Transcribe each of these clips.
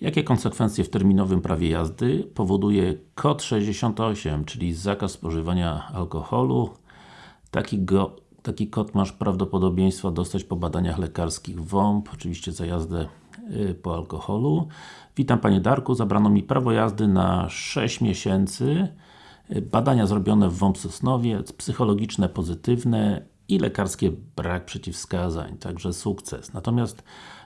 Jakie konsekwencje w terminowym prawie jazdy powoduje kod 68, czyli zakaz spożywania alkoholu? Taki, go, taki kod masz prawdopodobieństwo dostać po badaniach lekarskich WOMP, oczywiście za jazdę y, po alkoholu. Witam Panie Darku, zabrano mi prawo jazdy na 6 miesięcy. Y, badania zrobione w WOMP Sosnowiec, psychologiczne pozytywne i lekarskie brak przeciwwskazań, także sukces. Natomiast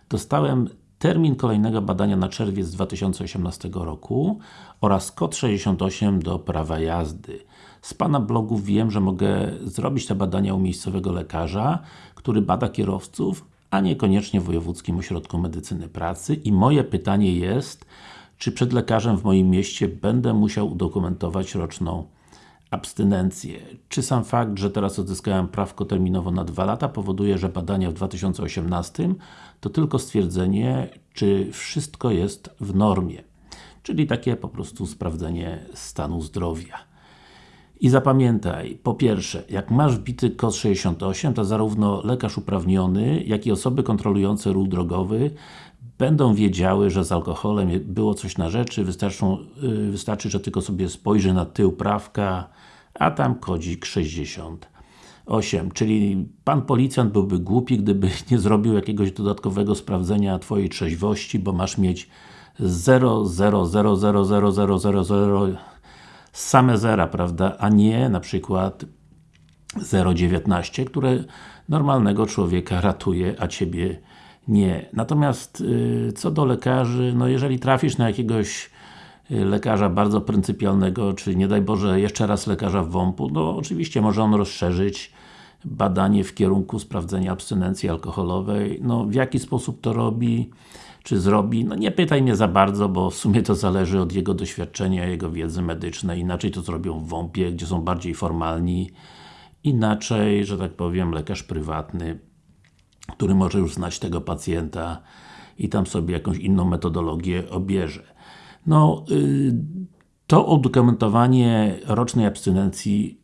dostałem termin kolejnego badania na czerwiec 2018 roku oraz kod 68 do prawa jazdy. Z Pana blogu wiem, że mogę zrobić te badania u miejscowego lekarza, który bada kierowców, a niekoniecznie w Wojewódzkim Ośrodku Medycyny Pracy i moje pytanie jest, czy przed lekarzem w moim mieście będę musiał udokumentować roczną abstynencję. Czy sam fakt, że teraz odzyskałem prawko terminowo na 2 lata powoduje, że badania w 2018 to tylko stwierdzenie, czy wszystko jest w normie. Czyli takie po prostu sprawdzenie stanu zdrowia. I zapamiętaj, po pierwsze, jak masz wbity kod 68, to zarówno lekarz uprawniony, jak i osoby kontrolujące ruch drogowy będą wiedziały, że z alkoholem było coś na rzeczy, yy, wystarczy, że tylko sobie spojrzy na tył prawka, a tam kodzik 68. Czyli Pan Policjant byłby głupi, gdyby nie zrobił jakiegoś dodatkowego sprawdzenia Twojej trzeźwości, bo masz mieć 0, 0, 0, 0, 0, 0, 0, 0 same zera, prawda, a nie na przykład 0,19, które normalnego człowieka ratuje, a Ciebie nie. Natomiast yy, co do lekarzy, no jeżeli trafisz na jakiegoś y, lekarza bardzo pryncypialnego, czy nie daj Boże jeszcze raz lekarza w WOMP-u, no oczywiście może on rozszerzyć badanie w kierunku sprawdzenia abstynencji alkoholowej. No w jaki sposób to robi, czy zrobi, no nie pytaj mnie za bardzo, bo w sumie to zależy od jego doświadczenia, jego wiedzy medycznej, inaczej to zrobią w WOMP-ie, gdzie są bardziej formalni, inaczej, że tak powiem, lekarz prywatny który może już znać tego pacjenta i tam sobie jakąś inną metodologię obierze. No, yy, to udokumentowanie rocznej abstynencji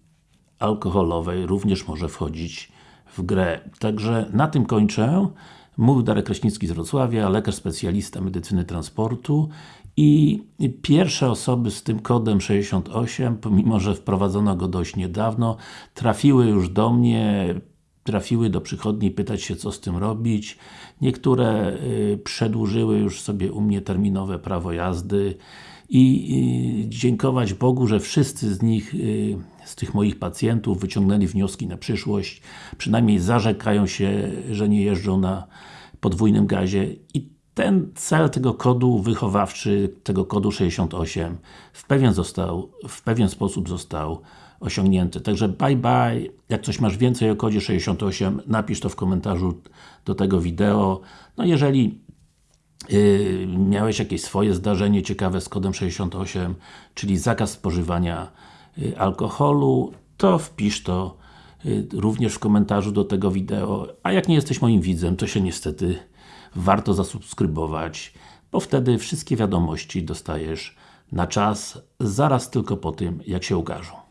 alkoholowej również może wchodzić w grę. Także na tym kończę. Mówił Darek Kraśnicki z Wrocławia, lekarz specjalista medycyny transportu i pierwsze osoby z tym kodem 68, pomimo że wprowadzono go dość niedawno, trafiły już do mnie trafiły do przychodni pytać się co z tym robić. Niektóre y, przedłużyły już sobie u mnie terminowe prawo jazdy i dziękować Bogu, że wszyscy z nich, y, z tych moich pacjentów wyciągnęli wnioski na przyszłość, przynajmniej zarzekają się, że nie jeżdżą na podwójnym gazie i ten cel tego kodu wychowawczy, tego kodu 68 w pewien, został, w pewien sposób został osiągnięty. Także bye bye. Jak coś masz więcej o kodzie 68, napisz to w komentarzu do tego wideo. No jeżeli yy, miałeś jakieś swoje zdarzenie ciekawe z kodem 68, czyli zakaz spożywania yy, alkoholu, to wpisz to również w komentarzu do tego wideo. A jak nie jesteś moim widzem, to się niestety warto zasubskrybować, bo wtedy wszystkie wiadomości dostajesz na czas, zaraz tylko po tym, jak się ukażą.